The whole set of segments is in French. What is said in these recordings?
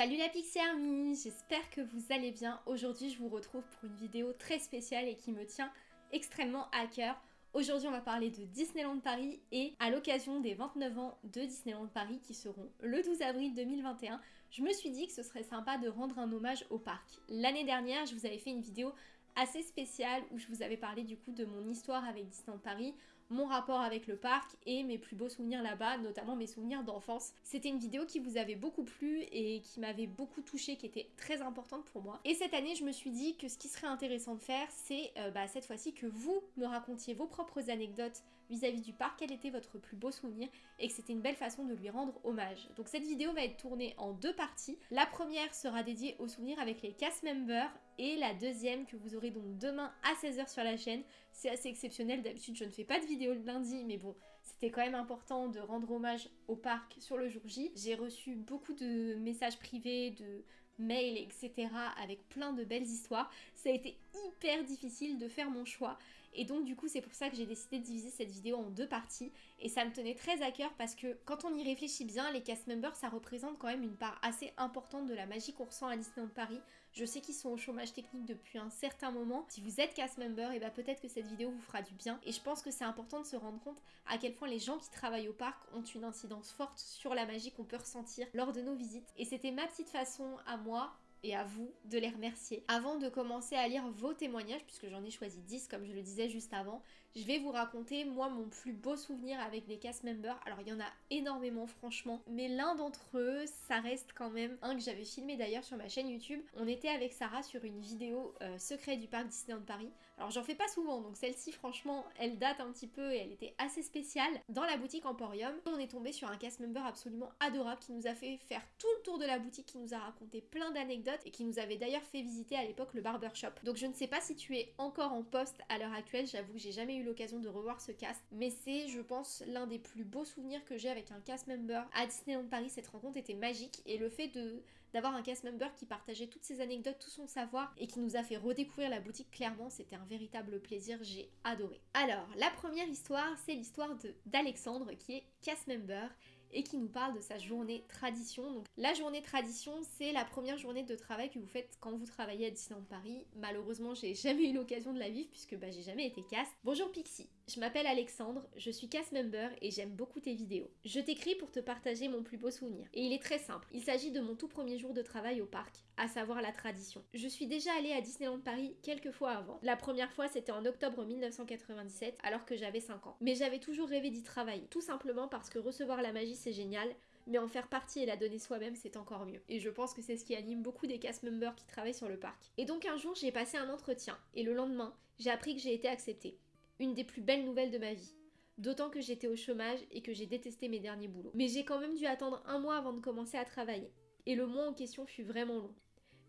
Salut la Pixie Army, j'espère que vous allez bien. Aujourd'hui je vous retrouve pour une vidéo très spéciale et qui me tient extrêmement à cœur. Aujourd'hui on va parler de Disneyland Paris et à l'occasion des 29 ans de Disneyland Paris qui seront le 12 avril 2021, je me suis dit que ce serait sympa de rendre un hommage au parc. L'année dernière je vous avais fait une vidéo assez spéciale où je vous avais parlé du coup de mon histoire avec Disneyland Paris, mon rapport avec le parc et mes plus beaux souvenirs là-bas, notamment mes souvenirs d'enfance. C'était une vidéo qui vous avait beaucoup plu et qui m'avait beaucoup touchée, qui était très importante pour moi. Et cette année, je me suis dit que ce qui serait intéressant de faire, c'est euh, bah, cette fois-ci que vous me racontiez vos propres anecdotes vis-à-vis du parc, quel était votre plus beau souvenir et que c'était une belle façon de lui rendre hommage. Donc cette vidéo va être tournée en deux parties. La première sera dédiée aux souvenirs avec les cast members et la deuxième que vous aurez donc demain à 16h sur la chaîne. C'est assez exceptionnel, d'habitude je ne fais pas de vidéo le lundi, mais bon, c'était quand même important de rendre hommage au parc sur le jour J. J'ai reçu beaucoup de messages privés, de mails, etc. avec plein de belles histoires. Ça a été hyper difficile de faire mon choix et donc du coup c'est pour ça que j'ai décidé de diviser cette vidéo en deux parties et ça me tenait très à cœur parce que quand on y réfléchit bien, les cast members ça représente quand même une part assez importante de la magie qu'on ressent à Disneyland Paris. Je sais qu'ils sont au chômage technique depuis un certain moment. Si vous êtes cast member, et eh bah ben, peut-être que cette vidéo vous fera du bien et je pense que c'est important de se rendre compte à quel point les gens qui travaillent au parc ont une incidence forte sur la magie qu'on peut ressentir lors de nos visites. Et c'était ma petite façon à moi et à vous de les remercier. Avant de commencer à lire vos témoignages, puisque j'en ai choisi 10 comme je le disais juste avant, je vais vous raconter moi mon plus beau souvenir avec les cast members. Alors il y en a énormément franchement, mais l'un d'entre eux, ça reste quand même un que j'avais filmé d'ailleurs sur ma chaîne YouTube. On était avec Sarah sur une vidéo euh, secret du parc Disneyland Paris. Alors j'en fais pas souvent, donc celle-ci franchement, elle date un petit peu et elle était assez spéciale. Dans la boutique Emporium, on est tombé sur un cast member absolument adorable qui nous a fait faire tout le tour de la boutique, qui nous a raconté plein d'anecdotes et qui nous avait d'ailleurs fait visiter à l'époque le barbershop. Donc je ne sais pas si tu es encore en poste à l'heure actuelle, j'avoue que j'ai jamais eu l'occasion de revoir ce cast, mais c'est, je pense, l'un des plus beaux souvenirs que j'ai avec un cast member à Disneyland Paris. Cette rencontre était magique et le fait de d'avoir un cast member qui partageait toutes ses anecdotes, tout son savoir et qui nous a fait redécouvrir la boutique clairement, c'était un véritable plaisir, j'ai adoré. Alors, la première histoire, c'est l'histoire d'Alexandre qui est cast member et qui nous parle de sa journée tradition. Donc la journée tradition, c'est la première journée de travail que vous faites quand vous travaillez à Disneyland Paris. Malheureusement, j'ai jamais eu l'occasion de la vivre puisque bah, j'ai jamais été cast. Bonjour Pixie, je m'appelle Alexandre, je suis cast member et j'aime beaucoup tes vidéos. Je t'écris pour te partager mon plus beau souvenir. Et il est très simple, il s'agit de mon tout premier jour de travail au parc, à savoir la tradition. Je suis déjà allée à Disneyland Paris quelques fois avant. La première fois c'était en octobre 1997 alors que j'avais 5 ans. Mais j'avais toujours rêvé d'y travailler, tout simplement parce que recevoir la magie c'est génial, mais en faire partie et la donner soi-même, c'est encore mieux. Et je pense que c'est ce qui anime beaucoup des cast members qui travaillent sur le parc. Et donc un jour, j'ai passé un entretien, et le lendemain, j'ai appris que j'ai été acceptée. Une des plus belles nouvelles de ma vie. D'autant que j'étais au chômage et que j'ai détesté mes derniers boulots. Mais j'ai quand même dû attendre un mois avant de commencer à travailler. Et le mois en question fut vraiment long.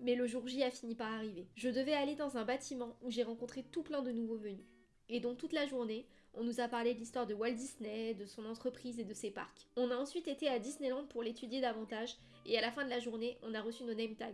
Mais le jour J a fini par arriver. Je devais aller dans un bâtiment où j'ai rencontré tout plein de nouveaux venus. Et donc toute la journée, on nous a parlé de l'histoire de Walt Disney, de son entreprise et de ses parcs. On a ensuite été à Disneyland pour l'étudier davantage et à la fin de la journée, on a reçu nos name tags.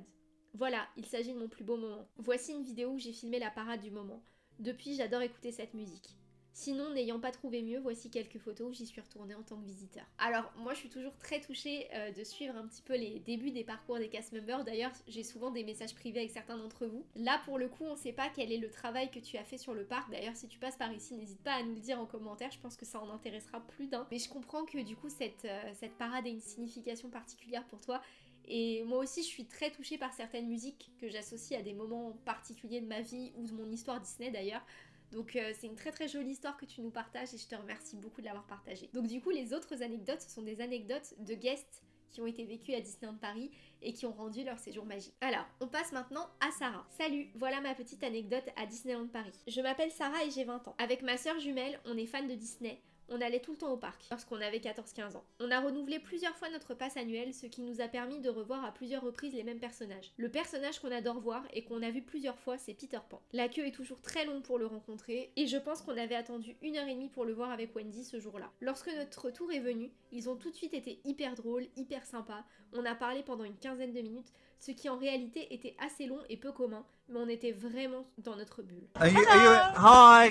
Voilà, il s'agit de mon plus beau moment. Voici une vidéo où j'ai filmé la parade du moment. Depuis, j'adore écouter cette musique. Sinon, n'ayant pas trouvé mieux, voici quelques photos où j'y suis retournée en tant que visiteur. Alors, moi je suis toujours très touchée euh, de suivre un petit peu les débuts des parcours des cast members. D'ailleurs, j'ai souvent des messages privés avec certains d'entre vous. Là, pour le coup, on sait pas quel est le travail que tu as fait sur le parc. D'ailleurs, si tu passes par ici, n'hésite pas à nous le dire en commentaire. Je pense que ça en intéressera plus d'un. Mais je comprends que du coup, cette, euh, cette parade ait une signification particulière pour toi. Et moi aussi, je suis très touchée par certaines musiques que j'associe à des moments particuliers de ma vie ou de mon histoire Disney d'ailleurs. Donc euh, c'est une très très jolie histoire que tu nous partages et je te remercie beaucoup de l'avoir partagée. Donc du coup les autres anecdotes sont des anecdotes de guests qui ont été vécus à Disneyland Paris et qui ont rendu leur séjour magique. Alors, on passe maintenant à Sarah. Salut, voilà ma petite anecdote à Disneyland Paris. Je m'appelle Sarah et j'ai 20 ans. Avec ma soeur jumelle, on est fan de Disney, on allait tout le temps au parc lorsqu'on avait 14-15 ans. On a renouvelé plusieurs fois notre passe annuel, ce qui nous a permis de revoir à plusieurs reprises les mêmes personnages. Le personnage qu'on adore voir et qu'on a vu plusieurs fois, c'est Peter Pan. La queue est toujours très longue pour le rencontrer, et je pense qu'on avait attendu une heure et demie pour le voir avec Wendy ce jour-là. Lorsque notre tour est venu, ils ont tout de suite été hyper drôles, hyper sympas, on a parlé pendant une quinzaine de minutes, ce qui en réalité était assez long et peu commun, mais on était vraiment dans notre bulle.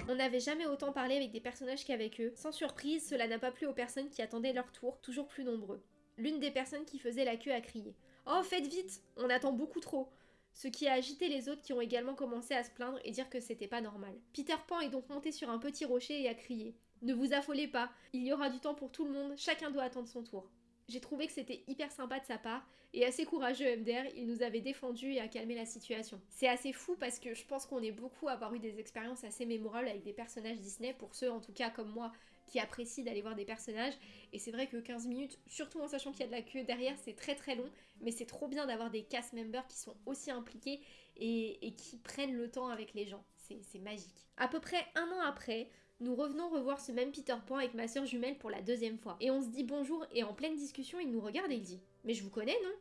On n'avait jamais autant parlé avec des personnages qu'avec eux. Sans surprise, cela n'a pas plu aux personnes qui attendaient leur tour, toujours plus nombreux. L'une des personnes qui faisait la queue a crié Oh, faites vite, on attend beaucoup trop ce qui a agité les autres qui ont également commencé à se plaindre et dire que c'était pas normal. Peter Pan est donc monté sur un petit rocher et a crié Ne vous affolez pas, il y aura du temps pour tout le monde, chacun doit attendre son tour. J'ai trouvé que c'était hyper sympa de sa part et assez courageux MDR, il nous avait défendu et a calmé la situation. C'est assez fou parce que je pense qu'on est beaucoup à avoir eu des expériences assez mémorables avec des personnages Disney, pour ceux en tout cas comme moi qui apprécient d'aller voir des personnages. Et c'est vrai que 15 minutes, surtout en sachant qu'il y a de la queue derrière, c'est très très long, mais c'est trop bien d'avoir des cast members qui sont aussi impliqués et, et qui prennent le temps avec les gens. C'est magique. À peu près un an après, nous revenons revoir ce même Peter Pan avec ma soeur jumelle pour la deuxième fois. Et on se dit bonjour et en pleine discussion, il nous regarde et il dit Mais je vous connais, non?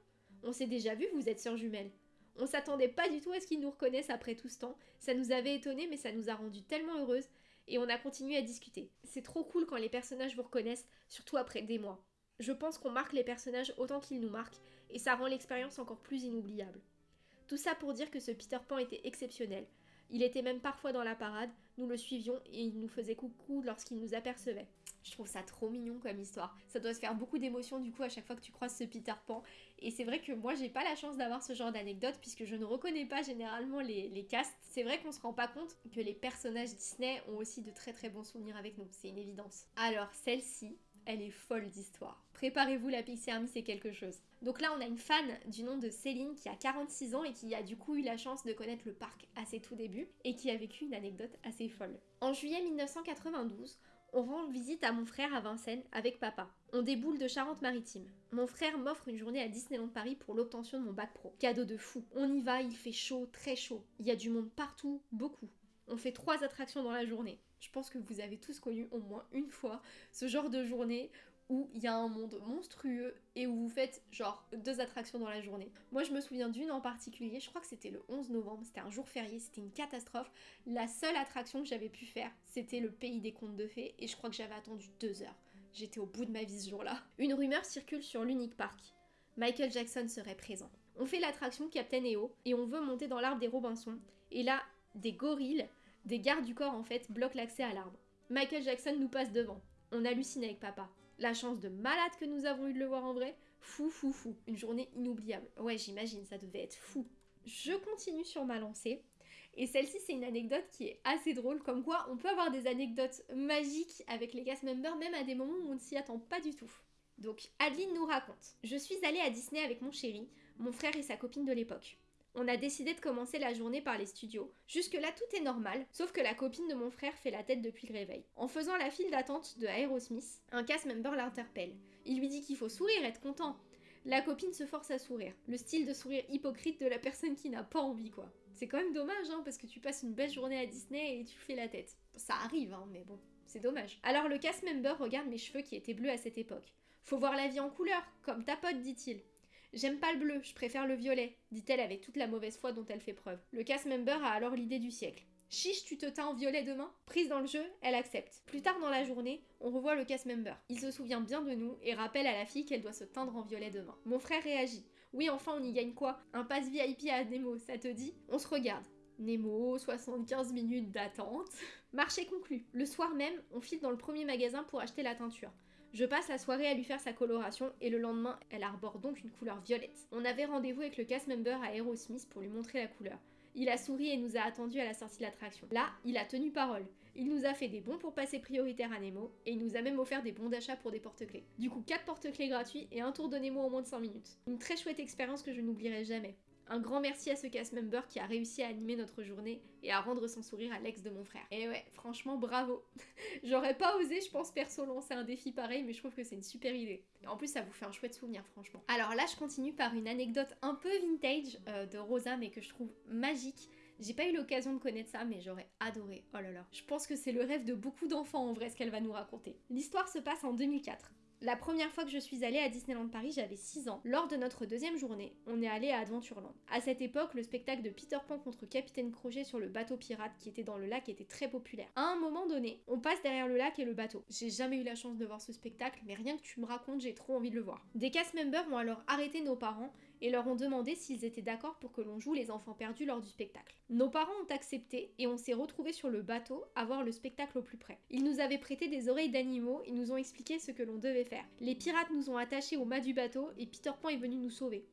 On s'est déjà vu, vous êtes soeur jumelle. On s'attendait pas du tout à ce qu'il nous reconnaisse après tout ce temps. Ça nous avait étonné, mais ça nous a rendu tellement heureuses. Et on a continué à discuter. C'est trop cool quand les personnages vous reconnaissent, surtout après des mois. Je pense qu'on marque les personnages autant qu'ils nous marquent, et ça rend l'expérience encore plus inoubliable. Tout ça pour dire que ce Peter Pan était exceptionnel. Il était même parfois dans la parade, nous le suivions et il nous faisait coucou lorsqu'il nous apercevait. Je trouve ça trop mignon comme histoire. Ça doit se faire beaucoup d'émotions du coup à chaque fois que tu croises ce Peter Pan. Et c'est vrai que moi j'ai pas la chance d'avoir ce genre d'anecdote puisque je ne reconnais pas généralement les, les castes. C'est vrai qu'on se rend pas compte que les personnages Disney ont aussi de très très bons souvenirs avec nous. C'est une évidence. Alors celle-ci, elle est folle d'histoire. Préparez-vous, la Pixie Army, c'est quelque chose. Donc là, on a une fan du nom de Céline qui a 46 ans et qui a du coup eu la chance de connaître le parc à ses tout débuts et qui a vécu une anecdote assez folle. En juillet 1992, on rend visite à mon frère à Vincennes avec papa. On déboule de Charente-Maritime. Mon frère m'offre une journée à Disneyland Paris pour l'obtention de mon bac pro. Cadeau de fou. On y va, il fait chaud, très chaud. Il y a du monde partout, beaucoup. On fait trois attractions dans la journée. Je pense que vous avez tous connu au moins une fois ce genre de journée où il y a un monde monstrueux et où vous faites genre deux attractions dans la journée. Moi je me souviens d'une en particulier, je crois que c'était le 11 novembre, c'était un jour férié, c'était une catastrophe. La seule attraction que j'avais pu faire, c'était le pays des contes de fées et je crois que j'avais attendu deux heures. J'étais au bout de ma vie ce jour-là. Une rumeur circule sur l'unique parc. Michael Jackson serait présent. On fait l'attraction Captain EO et on veut monter dans l'arbre des Robinson. Et là, des gorilles, des gardes du corps en fait, bloquent l'accès à l'arbre. Michael Jackson nous passe devant. On hallucine avec papa. La chance de malade que nous avons eu de le voir en vrai, fou fou fou. Une journée inoubliable. Ouais, j'imagine, ça devait être fou. Je continue sur ma lancée. Et celle-ci, c'est une anecdote qui est assez drôle, comme quoi on peut avoir des anecdotes magiques avec les cast members, même à des moments où on ne s'y attend pas du tout. Donc, Adeline nous raconte Je suis allée à Disney avec mon chéri, mon frère et sa copine de l'époque on a décidé de commencer la journée par les studios. Jusque-là, tout est normal, sauf que la copine de mon frère fait la tête depuis le réveil. En faisant la file d'attente de Aerosmith, un cast member l'interpelle. Il lui dit qu'il faut sourire, être content. La copine se force à sourire, le style de sourire hypocrite de la personne qui n'a pas envie, quoi. C'est quand même dommage, hein, parce que tu passes une belle journée à Disney et tu fais la tête. Ça arrive, hein, mais bon, c'est dommage. Alors le cast member regarde mes cheveux qui étaient bleus à cette époque. Faut voir la vie en couleur, comme ta pote, dit-il. J'aime pas le bleu, je préfère le violet, dit-elle avec toute la mauvaise foi dont elle fait preuve. Le cast member a alors l'idée du siècle. Chiche, tu te teins en violet demain? Prise dans le jeu, elle accepte. Plus tard dans la journée, on revoit le cast member. Il se souvient bien de nous et rappelle à la fille qu'elle doit se teindre en violet demain. Mon frère réagit. Oui, enfin, on y gagne quoi? Un pass VIP à Nemo, ça te dit? On se regarde. Nemo, 75 minutes d'attente. Marché conclu. Le soir même, on file dans le premier magasin pour acheter la teinture. Je passe la soirée à lui faire sa coloration et le lendemain, elle arbore donc une couleur violette. On avait rendez-vous avec le cast member à Aerosmith pour lui montrer la couleur. Il a souri et nous a attendus à la sortie de l'attraction. Là, il a tenu parole. Il nous a fait des bons pour passer prioritaire à Nemo et il nous a même offert des bons d'achat pour des porte-clés. Du coup, 4 porte-clés gratuits et un tour de Nemo en moins de 5 minutes. Une très chouette expérience que je n'oublierai jamais. Un grand merci à ce cast member qui a réussi à animer notre journée et à rendre son sourire à l'ex de mon frère. Et ouais, franchement, bravo. J'aurais pas osé, je pense, perso, lancer un défi pareil, mais je trouve que c'est une super idée. En plus, ça vous fait un chouette souvenir, franchement. Alors là, je continue par une anecdote un peu vintage euh, de Rosa, mais que je trouve magique. J'ai pas eu l'occasion de connaître ça, mais j'aurais adoré. Oh là là. Je pense que c'est le rêve de beaucoup d'enfants en vrai ce qu'elle va nous raconter. L'histoire se passe en 2004. La première fois que je suis allée à Disneyland Paris, j'avais 6 ans. Lors de notre deuxième journée, on est allé à Adventureland. À cette époque, le spectacle de Peter Pan contre Capitaine Crochet sur le bateau pirate qui était dans le lac était très populaire. À un moment donné, on passe derrière le lac et le bateau. J'ai jamais eu la chance de voir ce spectacle, mais rien que tu me racontes, j'ai trop envie de le voir. Des cast members ont alors arrêté nos parents et leur ont demandé s'ils étaient d'accord pour que l'on joue les enfants perdus lors du spectacle. Nos parents ont accepté et on s'est retrouvés sur le bateau à voir le spectacle au plus près. Ils nous avaient prêté des oreilles d'animaux et nous ont expliqué ce que l'on devait faire. Les pirates nous ont attachés au mât du bateau et Peter Pan est venu nous sauver.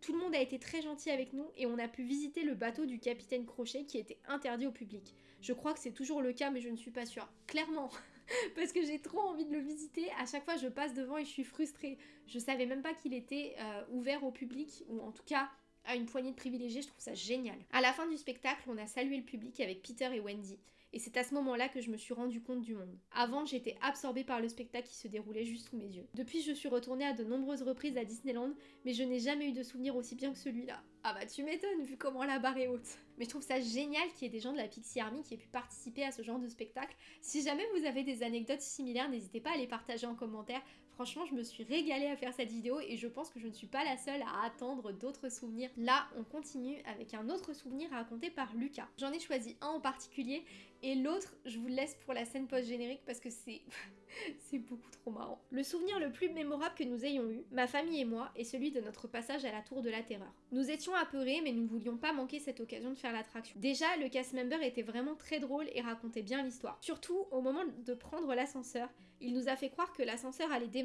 Tout le monde a été très gentil avec nous et on a pu visiter le bateau du capitaine Crochet qui était interdit au public. Je crois que c'est toujours le cas mais je ne suis pas sûre. Clairement parce que j'ai trop envie de le visiter. À chaque fois, je passe devant et je suis frustrée. Je savais même pas qu'il était euh, ouvert au public, ou en tout cas à une poignée de privilégiés. Je trouve ça génial. À la fin du spectacle, on a salué le public avec Peter et Wendy. Et c'est à ce moment-là que je me suis rendu compte du monde. Avant, j'étais absorbée par le spectacle qui se déroulait juste sous mes yeux. Depuis, je suis retournée à de nombreuses reprises à Disneyland, mais je n'ai jamais eu de souvenir aussi bien que celui-là. Ah bah tu m'étonnes vu comment la barre est haute. Mais je trouve ça génial qu'il y ait des gens de la Pixie Army qui aient pu participer à ce genre de spectacle. Si jamais vous avez des anecdotes similaires, n'hésitez pas à les partager en commentaire. Franchement, je me suis régalée à faire cette vidéo et je pense que je ne suis pas la seule à attendre d'autres souvenirs. Là, on continue avec un autre souvenir raconté par Lucas. J'en ai choisi un en particulier et l'autre, je vous le laisse pour la scène post-générique parce que c'est... c'est beaucoup trop marrant. Le souvenir le plus mémorable que nous ayons eu, ma famille et moi, est celui de notre passage à la Tour de la Terreur. Nous étions apeurés, mais nous ne voulions pas manquer cette occasion de faire l'attraction. Déjà, le cast member était vraiment très drôle et racontait bien l'histoire. Surtout, au moment de prendre l'ascenseur, il nous a fait croire que l'ascenseur allait démarrer,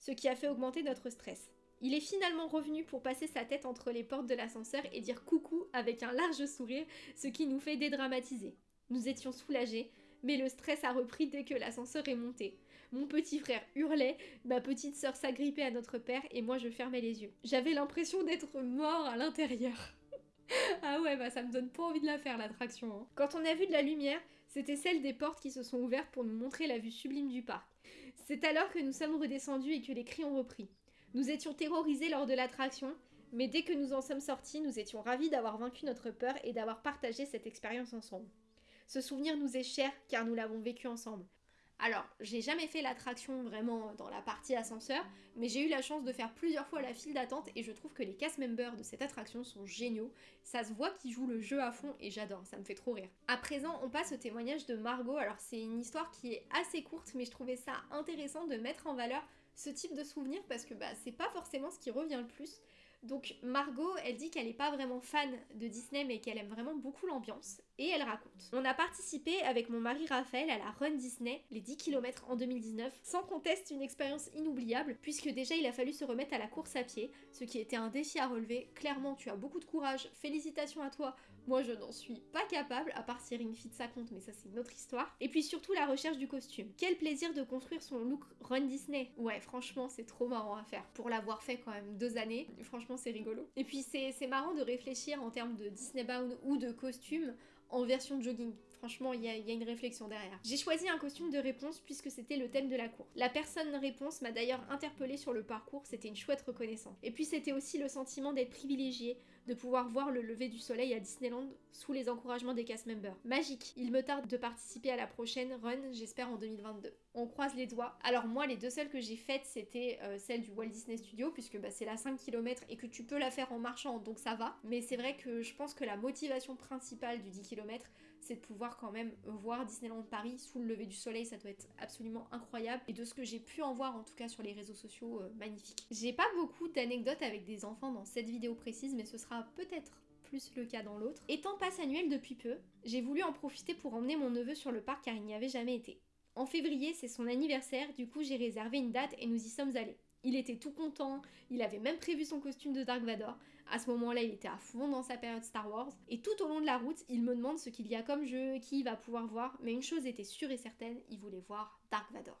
ce qui a fait augmenter notre stress. Il est finalement revenu pour passer sa tête entre les portes de l'ascenseur et dire coucou avec un large sourire, ce qui nous fait dédramatiser. Nous étions soulagés, mais le stress a repris dès que l'ascenseur est monté. Mon petit frère hurlait, ma petite sœur s'agrippait à notre père et moi je fermais les yeux. J'avais l'impression d'être mort à l'intérieur. ah ouais, bah ça me donne pas envie de la faire l'attraction. Hein. Quand on a vu de la lumière, c'était celle des portes qui se sont ouvertes pour nous montrer la vue sublime du parc. C'est alors que nous sommes redescendus et que les cris ont repris. Nous étions terrorisés lors de l'attraction, mais dès que nous en sommes sortis, nous étions ravis d'avoir vaincu notre peur et d'avoir partagé cette expérience ensemble. Ce souvenir nous est cher car nous l'avons vécu ensemble. Alors, j'ai jamais fait l'attraction vraiment dans la partie ascenseur, mais j'ai eu la chance de faire plusieurs fois la file d'attente et je trouve que les cast members de cette attraction sont géniaux. Ça se voit qu'ils jouent le jeu à fond et j'adore, ça me fait trop rire. À présent, on passe au témoignage de Margot. Alors, c'est une histoire qui est assez courte, mais je trouvais ça intéressant de mettre en valeur ce type de souvenir parce que bah, c'est pas forcément ce qui revient le plus. Donc Margot, elle dit qu'elle n'est pas vraiment fan de Disney mais qu'elle aime vraiment beaucoup l'ambiance et elle raconte. On a participé avec mon mari Raphaël à la Run Disney, les 10 km en 2019, sans conteste une expérience inoubliable puisque déjà il a fallu se remettre à la course à pied, ce qui était un défi à relever. Clairement, tu as beaucoup de courage, félicitations à toi moi, je n'en suis pas capable, à part si Ring Fit ça compte, mais ça c'est une autre histoire. Et puis surtout la recherche du costume. Quel plaisir de construire son look Run Disney. Ouais, franchement, c'est trop marrant à faire. Pour l'avoir fait quand même deux années, franchement, c'est rigolo. Et puis c'est marrant de réfléchir en termes de Disney Bound ou de costume en version jogging. Franchement, il y, a une réflexion derrière. J'ai choisi un costume de réponse puisque c'était le thème de la cour. La personne réponse m'a d'ailleurs interpellée sur le parcours, c'était une chouette reconnaissance. Et puis c'était aussi le sentiment d'être privilégié, de pouvoir voir le lever du soleil à Disneyland sous les encouragements des cast members. Magique Il me tarde de participer à la prochaine run, j'espère en 2022. On croise les doigts. Alors moi, les deux seules que j'ai faites, c'était euh, celle du Walt Disney Studio, puisque bah, c'est la 5 km et que tu peux la faire en marchant, donc ça va. Mais c'est vrai que je pense que la motivation principale du 10 km, c'est de pouvoir quand même voir Disneyland Paris sous le lever du soleil, ça doit être absolument incroyable. Et de ce que j'ai pu en voir en tout cas sur les réseaux sociaux, euh, magnifique. J'ai pas beaucoup d'anecdotes avec des enfants dans cette vidéo précise, mais ce sera peut-être plus le cas dans l'autre. Étant passe annuel depuis peu, j'ai voulu en profiter pour emmener mon neveu sur le parc car il n'y avait jamais été. En février, c'est son anniversaire, du coup j'ai réservé une date et nous y sommes allés. Il était tout content, il avait même prévu son costume de Dark Vador. À ce moment-là, il était à fond dans sa période Star Wars. Et tout au long de la route, il me demande ce qu'il y a comme jeu, qui il va pouvoir voir. Mais une chose était sûre et certaine, il voulait voir Dark Vador.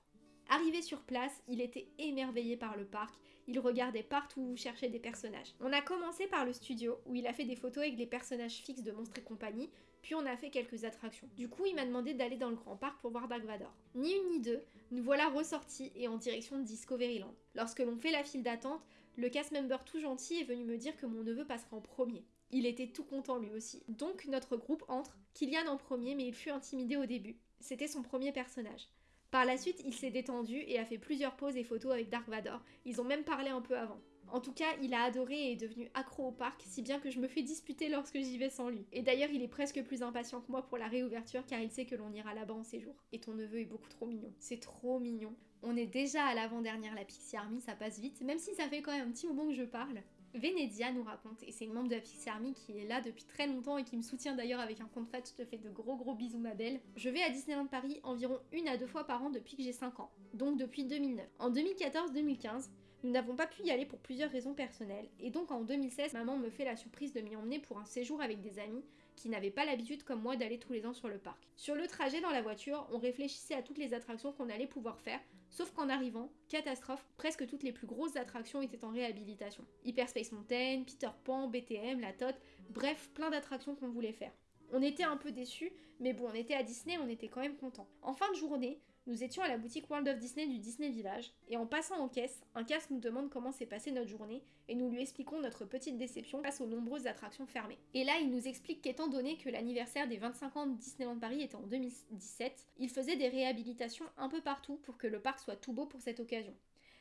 Arrivé sur place, il était émerveillé par le parc, il regardait partout, cherchait des personnages. On a commencé par le studio, où il a fait des photos avec les personnages fixes de Monstres et compagnie, puis on a fait quelques attractions. Du coup, il m'a demandé d'aller dans le grand parc pour voir Dark Vador. Ni une ni deux, nous voilà ressortis et en direction de Discoveryland. Lorsque l'on fait la file d'attente, le cast member tout gentil est venu me dire que mon neveu passera en premier. Il était tout content lui aussi. Donc notre groupe entre, Kylian en premier, mais il fut intimidé au début. C'était son premier personnage. Par la suite, il s'est détendu et a fait plusieurs poses et photos avec Dark Vador. Ils ont même parlé un peu avant. En tout cas, il a adoré et est devenu accro au parc, si bien que je me fais disputer lorsque j'y vais sans lui. Et d'ailleurs, il est presque plus impatient que moi pour la réouverture car il sait que l'on ira là-bas en séjour. Et ton neveu est beaucoup trop mignon. C'est trop mignon. On est déjà à l'avant-dernière la Pixie Army, ça passe vite, même si ça fait quand même un petit moment que je parle. Venedia nous raconte, et c'est une membre de la Pixie Army qui est là depuis très longtemps et qui me soutient d'ailleurs avec un compte fat, je te fais de gros gros bisous ma belle. Je vais à Disneyland Paris environ une à deux fois par an depuis que j'ai 5 ans, donc depuis 2009. En 2014-2015, Nous n'avons pas pu y aller pour plusieurs raisons personnelles, et donc en 2016, maman me fait la surprise de m'y emmener pour un séjour avec des amis qui n'avaient pas l'habitude comme moi d'aller tous les ans sur le parc. Sur le trajet dans la voiture, on réfléchissait à toutes les attractions qu'on allait pouvoir faire, sauf qu'en arrivant, catastrophe, presque toutes les plus grosses attractions étaient en réhabilitation. Hyperspace Mountain, Peter Pan, BTM, la Tot, bref, plein d'attractions qu'on voulait faire. On était un peu déçus, mais bon, on était à Disney, on était quand même contents. En fin de journée, nous étions à la boutique World of Disney du Disney Village, et en passant en caisse, un casse nous demande comment s'est passée notre journée, et nous lui expliquons notre petite déception face aux nombreuses attractions fermées. Et là, il nous explique qu'étant donné que l'anniversaire des 25 ans de Disneyland Paris était en 2017, il faisait des réhabilitations un peu partout pour que le parc soit tout beau pour cette occasion.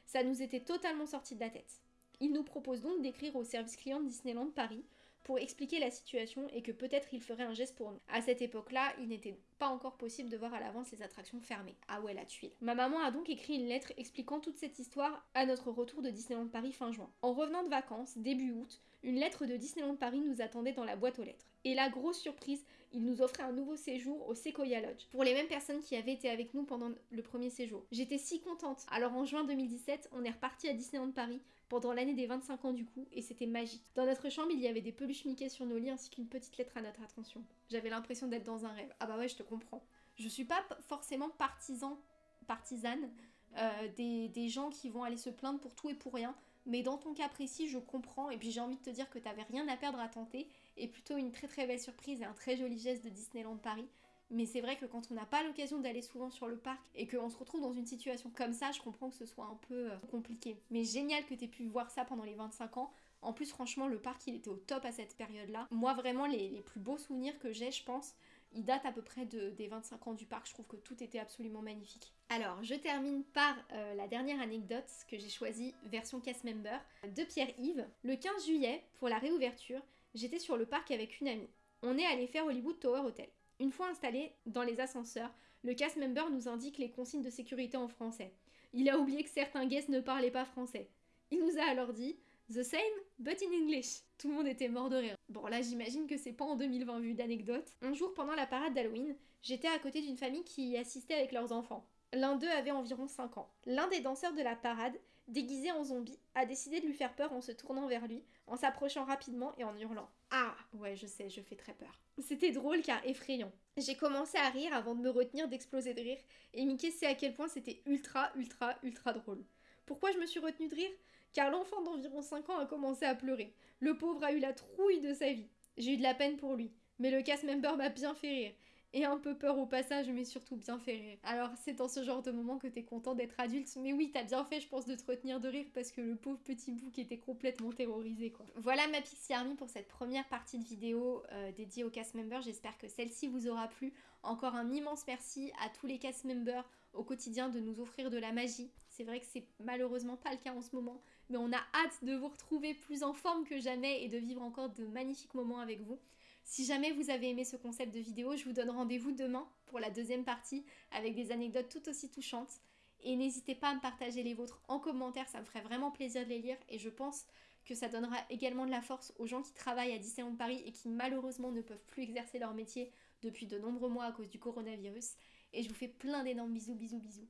Ça nous était totalement sorti de la tête. Il nous propose donc d'écrire au service client de Disneyland Paris pour expliquer la situation et que peut-être il ferait un geste pour nous. À cette époque-là, il n'était pas encore possible de voir à l'avance les attractions fermées. Ah ouais, la tuile. Ma maman a donc écrit une lettre expliquant toute cette histoire à notre retour de Disneyland Paris fin juin. En revenant de vacances, début août, une lettre de Disneyland Paris nous attendait dans la boîte aux lettres. Et la grosse surprise, il nous offrait un nouveau séjour au Sequoia Lodge, pour les mêmes personnes qui avaient été avec nous pendant le premier séjour. J'étais si contente. Alors en juin 2017, on est reparti à Disneyland Paris pendant l'année des 25 ans du coup, et c'était magique. Dans notre chambre, il y avait des peluches Mickey sur nos lits ainsi qu'une petite lettre à notre attention. J'avais l'impression d'être dans un rêve. Ah bah ouais, je te comprends. Je suis pas forcément partisan, partisane euh, des, des gens qui vont aller se plaindre pour tout et pour rien, mais dans ton cas précis, je comprends, et puis j'ai envie de te dire que t'avais rien à perdre à tenter, et plutôt une très très belle surprise et un très joli geste de Disneyland Paris. Mais c'est vrai que quand on n'a pas l'occasion d'aller souvent sur le parc et qu'on se retrouve dans une situation comme ça, je comprends que ce soit un peu euh, compliqué. Mais génial que tu aies pu voir ça pendant les 25 ans. En plus, franchement, le parc, il était au top à cette période-là. Moi, vraiment, les, plus beaux souvenirs que j'ai, je pense, ils datent à peu près des 25 ans du parc. Je trouve que tout était absolument magnifique. Alors, je termine par euh, la dernière anecdote que j'ai choisie, version cast member, de Pierre-Yves. Le 15 juillet, pour la réouverture, j'étais sur le parc avec une amie. On est allé faire Hollywood Tower Hotel. Une fois installé dans les ascenseurs, le cast member nous indique les consignes de sécurité en français. Il a oublié que certains guests ne parlaient pas français. Il nous a alors dit The same, but in English. Tout le monde était mort de rire. Bon, là, j'imagine que c'est pas en 2020 vu d'anecdote. Un jour, pendant la parade d'Halloween, j'étais à côté d'une famille qui y assistait avec leurs enfants. L'un d'eux avait environ 5 ans. L'un des danseurs de la parade, déguisé en zombie, a décidé de lui faire peur en se tournant vers lui, en s'approchant rapidement et en hurlant. Ah Ouais, je sais, je fais très peur. C'était drôle car effrayant. J'ai commencé à rire avant de me retenir d'exploser de rire, et Mickey sait à quel point c'était ultra, ultra, ultra drôle. Pourquoi je me suis retenue de rire? Car l'enfant d'environ 5 ans a commencé à pleurer. Le pauvre a eu la trouille de sa vie. J'ai eu de la peine pour lui, mais le cast member m'a bien fait rire et un peu peur au passage, mais surtout bien fait rire. Alors c'est dans ce genre de moment que t'es content d'être adulte, mais oui, t'as bien fait, je pense, de te retenir de rire parce que le pauvre petit bouc était complètement terrorisé. Voilà ma Pixie Army pour cette première partie de vidéo euh, dédiée aux cast members. J'espère que celle-ci vous aura plu. Encore un immense merci à tous les cast members au quotidien de nous offrir de la magie. C'est vrai que c'est malheureusement pas le cas en ce moment, mais on a hâte de vous retrouver plus en forme que jamais et de vivre encore de magnifiques moments avec vous. Si jamais vous avez aimé ce concept de vidéo, je vous donne rendez-vous demain pour la deuxième partie avec des anecdotes tout aussi touchantes. Et n'hésitez pas à me partager les vôtres en commentaire, ça me ferait vraiment plaisir de les lire et je pense que ça donnera également de la force aux gens qui travaillent à Disneyland Paris et qui malheureusement ne peuvent plus exercer leur métier depuis de nombreux mois à cause du coronavirus. Et je vous fais plein d'énormes bisous, bisous, bisous.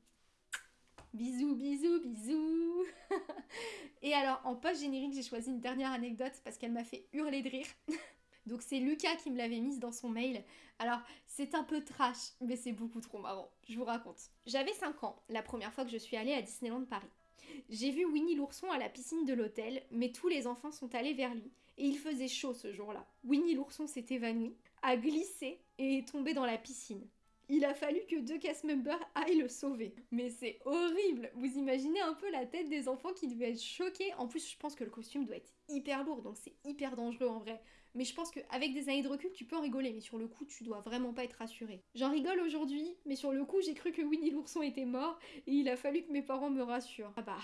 Bisous, bisous, bisous Et alors, en post-générique, j'ai choisi une dernière anecdote parce qu'elle m'a fait hurler de rire. Donc c'est Lucas qui me l'avait mise dans son mail. Alors c'est un peu trash, mais c'est beaucoup trop marrant. Je vous raconte. J'avais 5 ans la première fois que je suis allée à Disneyland Paris. J'ai vu Winnie l'ourson à la piscine de l'hôtel, mais tous les enfants sont allés vers lui. Et il faisait chaud ce jour-là. Winnie l'ourson s'est évanoui, a glissé et est tombé dans la piscine. Il a fallu que deux cast members aillent le sauver. Mais c'est horrible Vous imaginez un peu la tête des enfants qui devaient être choqués. En plus, je pense que le costume doit être hyper lourd, donc c'est hyper dangereux en vrai. Mais je pense qu'avec des années de recul, tu peux en rigoler, mais sur le coup, tu dois vraiment pas être rassuré. J'en rigole aujourd'hui, mais sur le coup, j'ai cru que Winnie l'ourson était mort et il a fallu que mes parents me rassurent. Ah bah,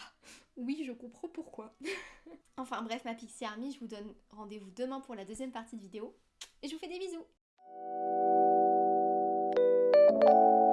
oui, je comprends pourquoi. enfin bref, ma Pixie Army, je vous donne rendez-vous demain pour la deuxième partie de vidéo et je vous fais des bisous. you